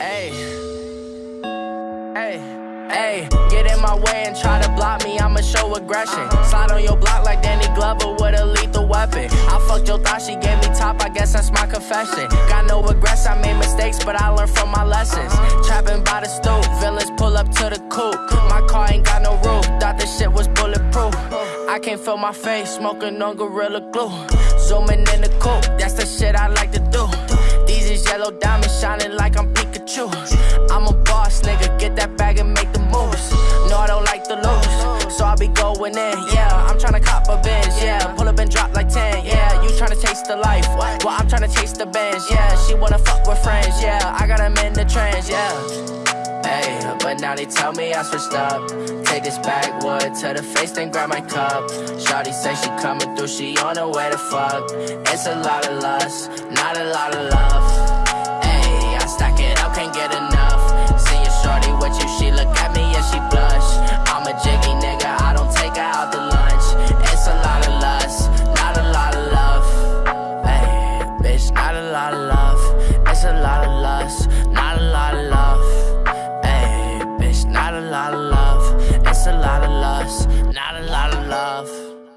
Hey. Hey. Hey. Get in my way and try to block me, I'ma show aggression. Slide on your block like Danny Glover with a lethal weapon. I fucked your thought, she gave me top, I guess that's my confession. Got no regrets, I made mistakes, but I learned from my lessons. Trapping by the stoop, villains pull up to the coupe. My car ain't got no roof, thought this shit was bulletproof. I can't feel my face, smoking on Gorilla Glue. Zooming in the coupe, shining like I'm Pikachu. I'm a boss, nigga, get that bag and make the moves. No, I don't like to lose, so I be going in. Yeah, I'm trying to cop a Benz. Yeah, pull up and drop like 10. Yeah, you trying to taste the life. Well, I'm trying to taste the bands. Yeah, she wanna fuck with friends. Yeah, I got them in the trans. Yeah. But now they tell me I switched up. Take this backwood to the face, then grab my cup. Shawty say she coming through, she on her way to fuck. It's a lot of lust, not a lot of love. It's a lot of lust, not a lot of love. Hey, bitch, not a lot of love. It's a lot of lust, not a lot of love.